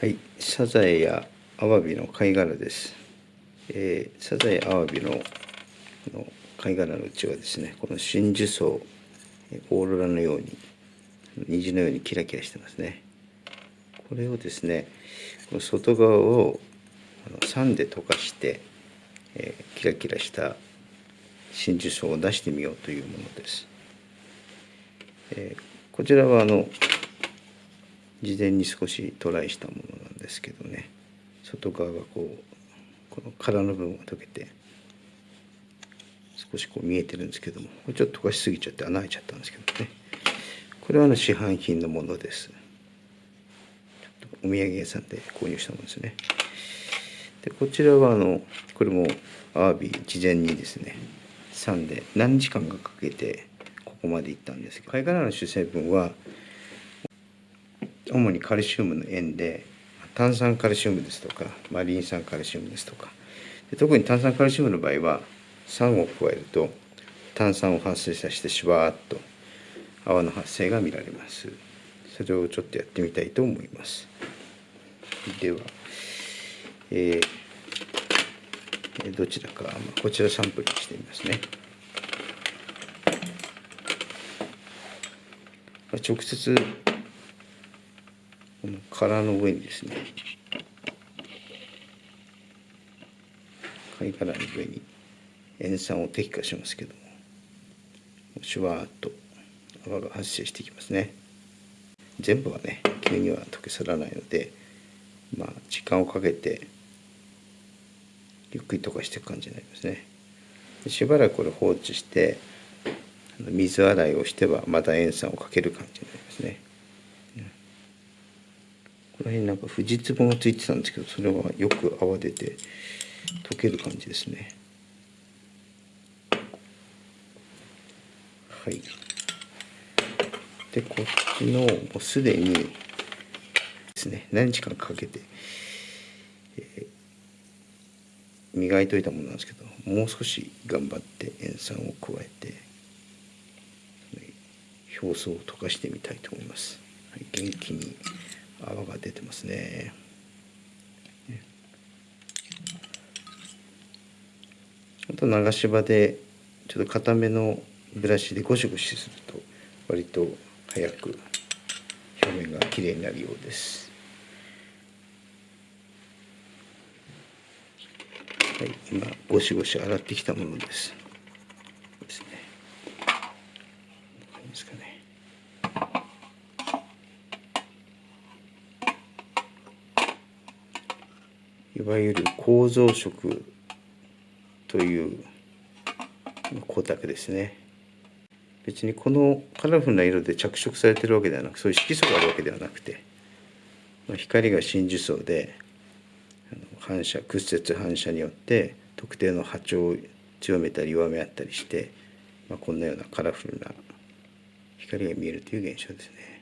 はい、サザエやアワビの貝殻です。えーサザエ、アワビのの貝殻のうちはですね、この真珠層、オーロラのように、虹のようにキラキラしてますね。これをですね、この外側をあの酸で溶かして、えーキラキラした真珠層を出してみようというものです。えーこちらはあの事前に少しトライしたものなんですけどね。外側がこうこの殻の部分が溶けて少しこう見えてるんですけどもこれちょっと溶かしすぎちゃって穴開いちゃったんですけどね。これはあの市販品のものです。お土産屋さんで購入したものですね。でこちらはあのこれもアワビ事前にですね酸で何時間かかけてここまで行ったんですけど貝殻の主成分は主にカルシウムの塩で炭酸カルシウムですとか、まあ、リン酸カルシウムですとか。特に炭酸カルシウムの場合は酸を加えると炭酸を発生させてシュワーッと泡の発生が見られます。それをちょっとやってみたいと思います。では、えーどちらか、まあ、こちらサンプルにしてみますね。直接この殻の上にですね。貝殻の上に塩酸を滴下しますけどもシュワーッと泡が発生していきますね。全部はね急には溶け去らないのでまあ時間をかけてゆっくり溶かしていく感じになりますね。しばらくこれ放置して水洗いをしてはまた塩酸をかける感じになります。この辺なんかフジツボがついてたんですけどそれはよく泡出て溶ける感じですね。はい。でこっちのもうすでにですね何日間かけて、えー磨いといたものなんですけどもう少し頑張って塩酸を加えて表層を溶かしてみたいと思います、はい、元気に。泡が出てますね。あと流し場でちょっと固めのブラシでゴシゴシすると割と早く表面がきれいになるようです。はい、今ゴシゴシ洗ってきたものです。ですね。ですかね。いわゆる構造色という光沢ですね別にこのカラフルな色で着色されてるわけではなくそういう色素があるわけではなくてまあ光が真珠層で反射屈折反射によって特定の波長を強めたり弱め合ったりして、まあ、こんなようなカラフルな光が見えるという現象ですね。